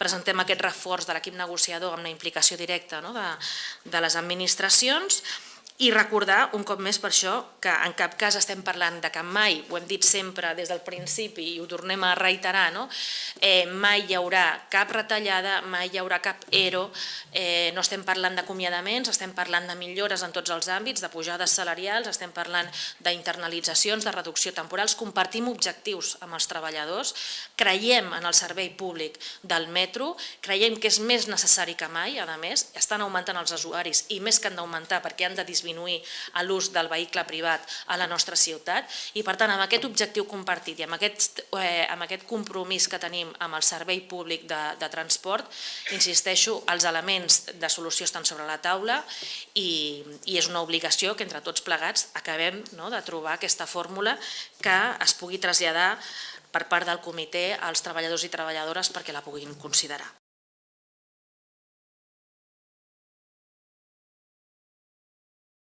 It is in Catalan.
presentem aquest reforç de l'equip negociador amb la implicació directa no, de, de les administracions i recordar un cop més per això que en cap cas estem parlant de que mai, ho hem dit sempre des del principi i ho tornem a reiterar, no? eh, mai hi haurà cap retallada, mai hi haurà cap ERO, eh, no estem parlant d'acomiadaments, estem parlant de millores en tots els àmbits, de pujades salarials, estem parlant d'internalitzacions, de reducció temporals, compartim objectius amb els treballadors, creiem en el servei públic del metro, creiem que és més necessari que mai, a més, estan augmentant els usuaris i més que han d'augmentar perquè han de disminuir disminuir l'ús del vehicle privat a la nostra ciutat i per tant amb aquest objectiu compartit i amb aquest, eh, amb aquest compromís que tenim amb el servei públic de, de transport, insisteixo, els elements de solució estan sobre la taula i, i és una obligació que entre tots plegats acabem no, de trobar aquesta fórmula que es pugui traslladar per part del comitè als treballadors i treballadores perquè la puguin considerar.